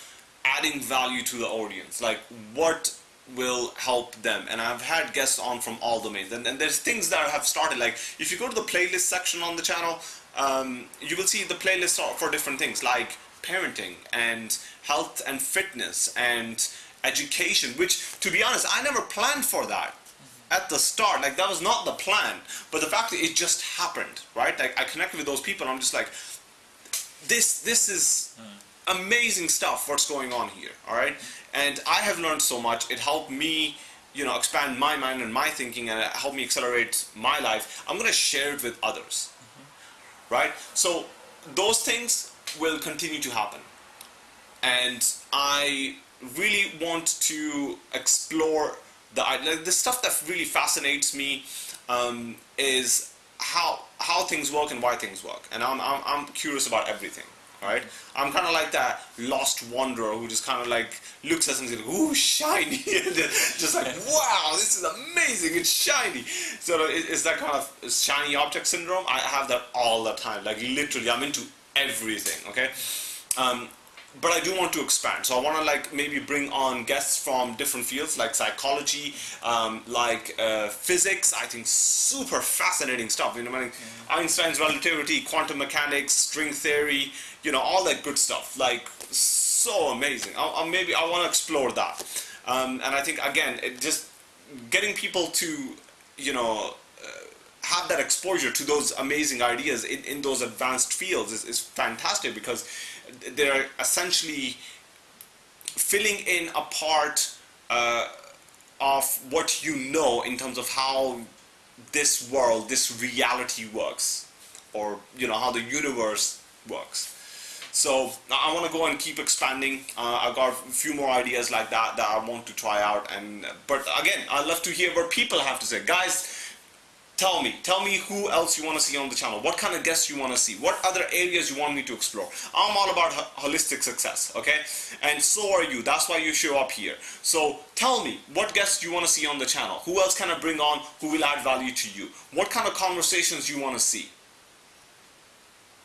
adding value to the audience. Like what will help them? And I've had guests on from all domains. And, and there's things that have started. Like if you go to the playlist section on the channel um, you will see the playlist for different things like parenting and health and fitness and education, which to be honest, I never planned for that at the start. Like that was not the plan, but the fact that it just happened, right? Like I connected with those people, and I'm just like, this this is amazing stuff. What's going on here? All right, and I have learned so much. It helped me. You know, expand my mind and my thinking, and help me accelerate my life. I'm gonna share it with others, -hmm. right? So those things will continue to happen, and I really want to explore the like, the stuff that really fascinates me um, is how how things work and why things work, and I'm I'm, I'm curious about everything. Right? I'm kind of like that lost wanderer who just kind of like looks at something like, ooh, shiny, just like, wow, this is amazing, it's shiny. So it's that kind of shiny object syndrome. I have that all the time, like literally, I'm into everything. Okay, um, but I do want to expand. So I want to like maybe bring on guests from different fields like psychology, um, like uh, physics. I think super fascinating stuff. You know, I mean, mm. Einstein's relativity, quantum mechanics, string theory. You know, all that good stuff. Like so amazing. I, I maybe I want to explore that. Um, and I think again, it just getting people to you know uh, have that exposure to those amazing ideas in, in those advanced fields is, is fantastic because they're essentially filling in a part uh, of what you know in terms of how this world, this reality works, or you know how the universe works. So I want to go and keep expanding. Uh, I've got a few more ideas like that that I want to try out. And but again, I'd love to hear what people have to say, guys Tell me, tell me who else you want to see on the channel, what kind of guests you want to see, what other areas you want me to explore. I'm all about holistic success, okay? And so are you, that's why you show up here. So tell me, what guests you want to see on the channel, who else can I bring on who will add value to you, what kind of conversations you want to see.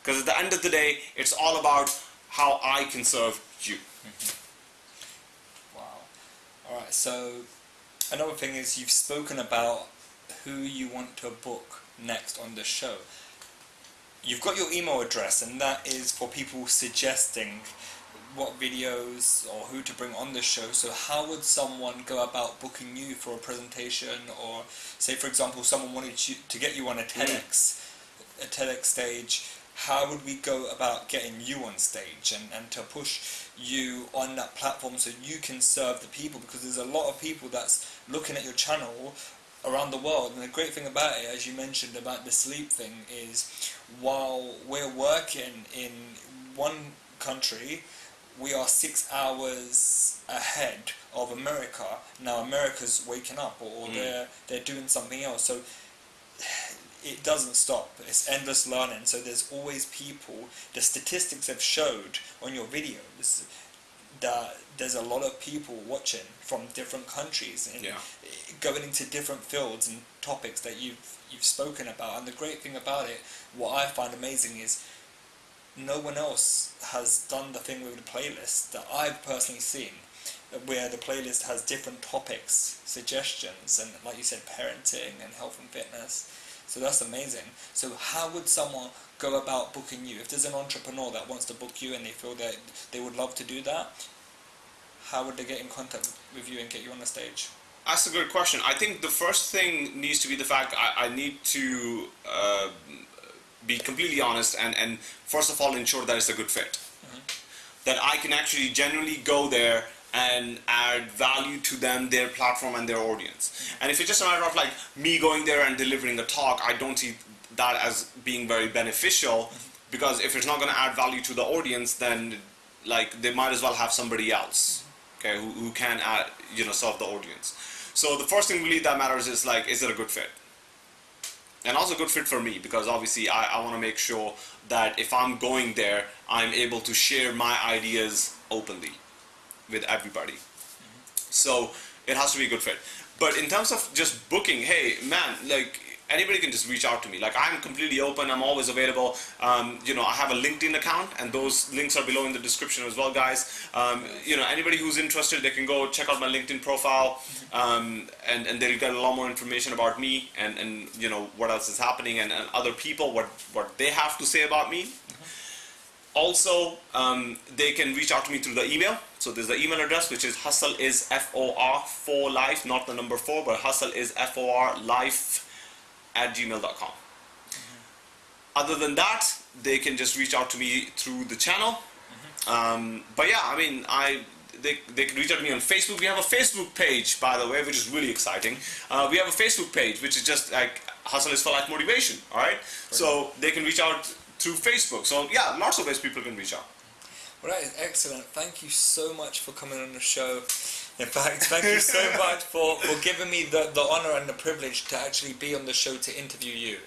Because at the end of the day, it's all about how I can serve you. Mm-hmm. Wow. Alright, so another thing is you've spoken about who you want to book next on the show. You've got your email address and that is for people suggesting what videos or who to bring on the show. So how would someone go about booking you for a presentation or say for example someone wanted you to get you on a mm. TEDx, a TEDx stage, how would we go about getting you on stage and, and to push you on that platform so you can serve the people because there's a lot of people that's looking at your channel around the world. And the great thing about it, as you mentioned about the sleep thing, is while we're working in one country, we are six hours ahead of America. Now America's waking up, or, mm. they're they're doing something else. So it doesn't stop. It's endless learning. So there's always people. The statistics have showed on your videos that there's a lot of people watching from different countries and yeah. going into different fields and topics that you've you've spoken about. And the great thing about it, what I find amazing is no one else has done the thing with the playlist that I've personally seen where the playlist has different topics, suggestions, and like you said, parenting and health and fitness. So that's amazing. So how would someone go about booking you? If there's an entrepreneur that wants to book you and they feel that they would love to do that, how would they get in contact with you and get you on the stage? That's a good question. I think the first thing needs to be the fact I, I need to uh, be completely honest and, and first of all ensure that it's a good fit. Mm-hmm. That I can actually genuinely go there and add value to them, their platform, and their audience. Mm-hmm. And if it's just a matter of like me going there and delivering a talk, I don't see that as being very beneficial mm-hmm. because if it's not going to add value to the audience, then like they might as well have somebody else, okay, who, who can add, you know, serve the audience. So the first thing really that matters is like, is it a good fit? And also a good fit for me because obviously I, I want to make sure that if I'm going there, I'm able to share my ideas openly with everybody. Mm-hmm. So it has to be a good fit. But in terms of just booking, hey man, like anybody can just reach out to me. Like I'm completely open. I'm always available. Um, you know, I have a LinkedIn account, and those links are below in the description as well, guys. Um, you know, anybody who's interested, they can go check out my LinkedIn profile, um, and and they'll get a lot more information about me and and you know what else is happening and, and other people what what they have to say about me. Also, um, they can reach out to me through the email. So there's the email address, which is hustle is F O R for life, not the number four, but hustle is F O R life at gmail.com. Other than that, they can just reach out to me through the channel. Um, but yeah, I mean, I they, they can reach out to me on Facebook. We have a Facebook page, by the way, which is really exciting. Uh, we have a Facebook page, which is just like Hustle is for Life Motivation, all right? So they can reach out through Facebook. So yeah, lots of ways people can reach out. Well, that is excellent. Thank you so much for coming on the show. In fact, thank you so much for, for giving me the, the honor and the privilege to actually be on the show to interview you.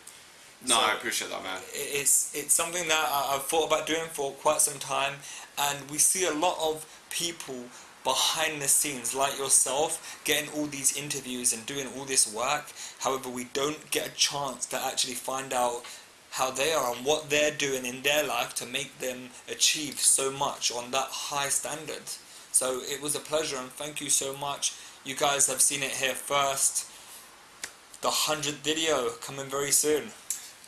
No, so I appreciate that, man. It's it's something that I've thought about doing for quite some time, and we see a lot of people behind the scenes like yourself getting all these interviews and doing all this work. However, we don't get a chance to actually find out how they are and what they're doing in their life to make them achieve so much on that high standard. So it was a pleasure and thank you so much. You guys have seen it here first. The 100th video coming very soon.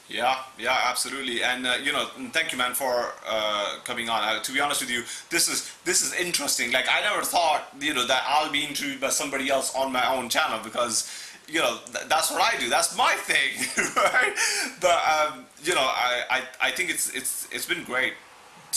Yeah, yeah, absolutely, and uh, you know, thank you, man, for uh, coming on. Uh, to be honest with you, this is this is interesting. Like, I never thought, you know, that I'll be interviewed by somebody else on my own channel because, you know, th that's what I do. That's my thing, right? But um, you know, I, I I think it's it's it's been great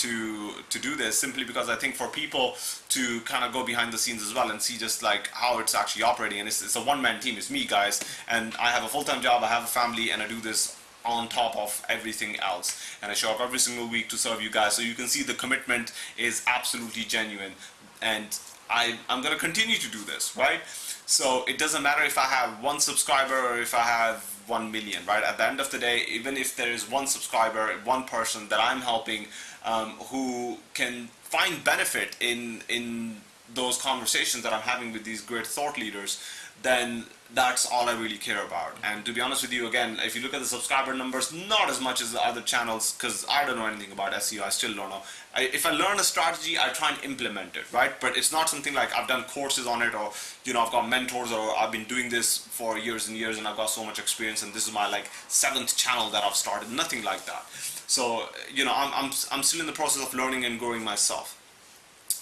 to to do this simply because I think for people to kind of go behind the scenes as well and see just like how it's actually operating. And it's, it's a one-man team. It's me guys. And I have a full-time job. I have a family. And I do this on top of everything else. And I show up every single week to serve you guys. So you can see the commitment is absolutely genuine. And I, I'm gonna continue to do this right? So it doesn't matter if I have one subscriber or if I have 1 million, right? At the end of the day, even if there is one subscriber, one person that I'm helping um, who can find benefit in, in those conversations that I'm having with these great thought leaders, then that's all I really care about. And to be honest with you, again, if you look at the subscriber numbers, not as much as the other channels, because I don't know anything about SEO, I still don't know. I, if I learn a strategy, I try and implement it, right? But it's not something like I've done courses on it, or you know, I've got mentors, or I've been doing this for years and years, and I've got so much experience, and this is my like seventh channel that I've started. Nothing like that. So you know, I'm I'm I'm still in the process of learning and growing myself.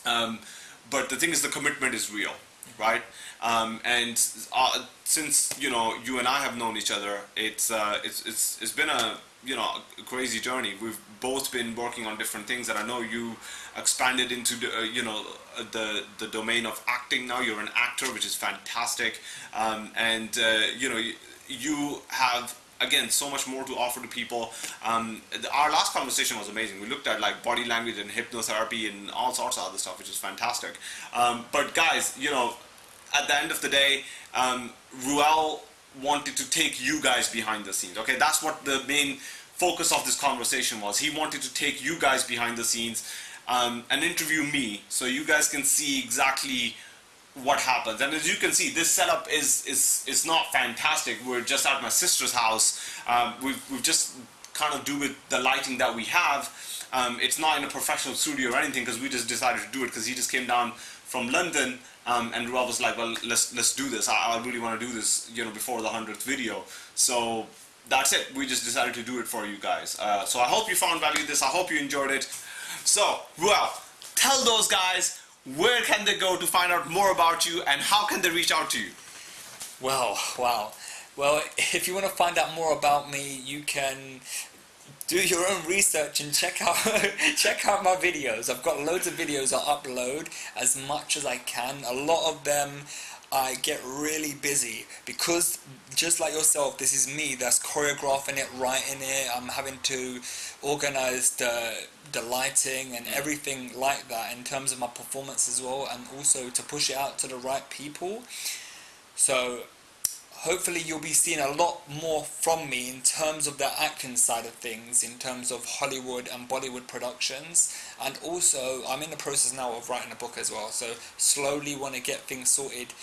Um, but the thing is, the commitment is real, right? Um, and uh, since you know you and I have known each other, it's uh, it's it's it's been a you know a crazy journey. We've both been working on different things, and I know you expanded into the, uh, you know uh, the the domain of acting. Now you're an actor, which is fantastic, um, and uh, you know you, you have again so much more to offer to people um, our last conversation was amazing we looked at like body language and hypnotherapy and all sorts of other stuff which is fantastic um, but guys you know at the end of the day, um, Reuel wanted to take you guys behind the scenes. Okay, that's what the main focus of this conversation was. He wanted to take you guys behind the scenes um, and interview me, so you guys can see exactly what happens. And as you can see, this setup is is is not fantastic. We're just at my sister's house. Um, we've we've just kind of do with the lighting that we have. Um, it's not in a professional studio or anything because we just decided to do it because he just came down from London um, and Rob was like, well, let's let's do this. I, I really want to do this, you know, before the hundredth video. So that's it. We just decided to do it for you guys. Uh, so I hope you found value in this. I hope you enjoyed it. So, Reuel, tell those guys where can they go to find out more about you and how can they reach out to you? Well, wow. Well, if you want to find out more about me, you can do your own research and check out check out my videos. I've got loads of videos I upload as much as I can. A lot of them I get really busy because just like yourself, this is me that's choreographing it, writing it. I'm having to organize the the lighting and mm. everything like that in terms of my performance as well, and also to push it out to the right people. So hopefully you'll be seeing a lot more from me in terms of the acting side of things, in terms of Hollywood and Bollywood productions. And also, I'm in the process now of writing a book as well, so slowly want to get things sorted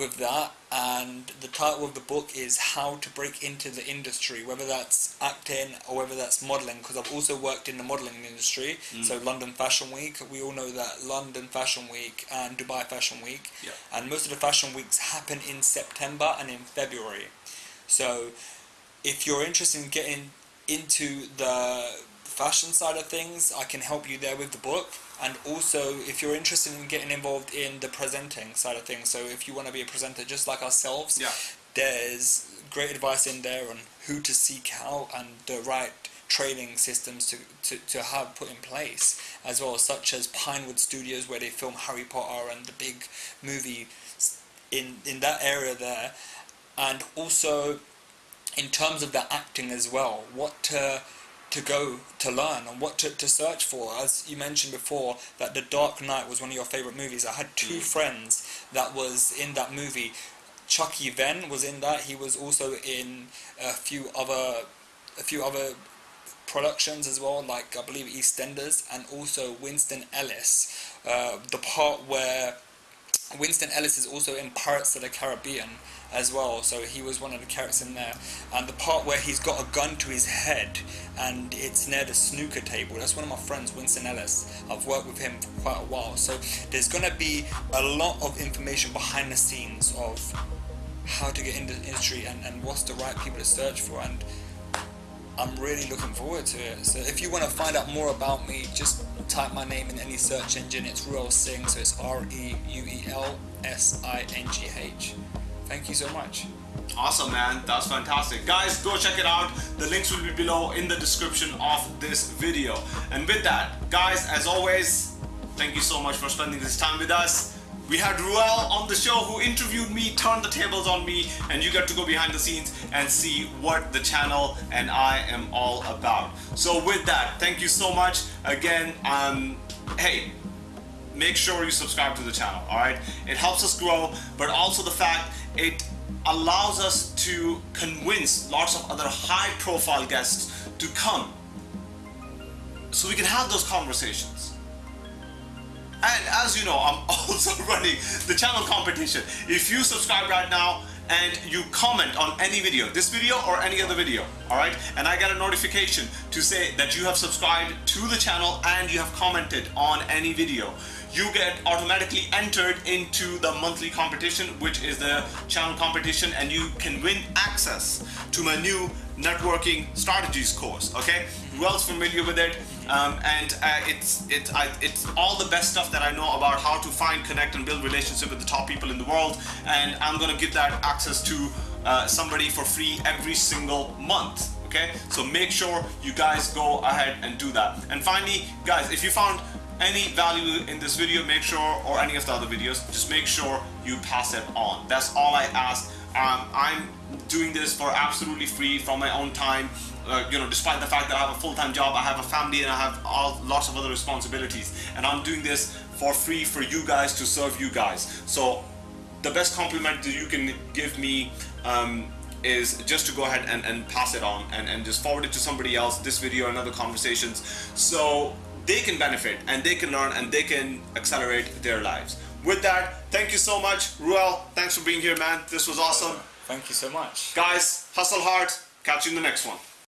with that and the title of the book is how to break into the industry whether that's acting or whether that's modeling because I've also worked in the modeling industry mm. so London Fashion Week we all know that London Fashion Week and Dubai Fashion Week. And most of the fashion weeks happen in September and in February. So if you're interested in getting into the fashion side of things I can help you there with the book and also if you're interested in getting involved in the presenting side of things so if you want to be a presenter just like ourselves yeah. there's great advice in there on who to seek out and the right training systems to, to, to have put in place as well such as Pinewood Studios where they film Harry Potter and the big movie in in that area there and also in terms of the acting as well what to to go to learn and what to, to search for. As you mentioned before, that The Dark Knight was one of your favourite movies. I had two mm. friends that was in that movie. Chucky Venn was in that. He was also in a few other a few other productions as well, like I believe EastEnders, and also Winston Ellis. Uh, the part where Winston Ellis is also in Pirates of the Caribbean as well, so he was one of the characters in there. And the part where he's got a gun to his head and it's near the snooker table, that's one of my friends, Winston Ellis. I've worked with him for quite a while, so there's going to be a lot of information behind the scenes of how to get into the industry and, and what's the right people to search for. And I'm really looking forward to it. So if you want to find out more about me, just type my name in any search engine. It's Reuel Singh, so it's R-E-U-E-L-S-I-N-G-H. Thank you so much. Awesome, man. That's fantastic. Guys, go check it out. The links will be below in the description of this video. And with that, guys, as always, thank you so much for spending this time with us. We had Reuel on the show who interviewed me, turned the tables on me, and you get to go behind the scenes and see what the channel and I am all about. So with that, thank you so much. Again, um, hey, make sure you subscribe to the channel, alright? It helps us grow, but also the fact it allows us to convince lots of other high profile guests to come so we can have those conversations. And as you know, I'm also running the channel competition. If you subscribe right now and you comment on any video, this video or any other video, alright? And I get a notification to say that you have subscribed to the channel and you have commented on any video you get automatically entered into the monthly competition which is the channel competition and you can win access to my new networking strategies course okay? Reuel's familiar with it? Um, and uh, it's it, I, it's all the best stuff that I know about how to find connect and build relationship with the top people in the world and I'm gonna give that access to uh, somebody for free every single month okay? So make sure you guys go ahead and do that. And finally guys if you found any value in this video, make sure, or any of the other videos, just make sure you pass it on. That's all I ask. Um, I'm doing this for absolutely free from my own time. Uh, you know, despite the fact that I have a full-time job, I have a family, and I have all lots of other responsibilities, and I'm doing this for free for you guys to serve you guys. So, the best compliment that you can give me um, is just to go ahead and, and pass it on and, and just forward it to somebody else, this video and other conversations. So they can benefit and they can learn and they can accelerate their lives. With that, thank you so much. Reuel. thanks for being here, man. This was awesome. Thank you so much. Guys, hustle hard. Catch you in the next one.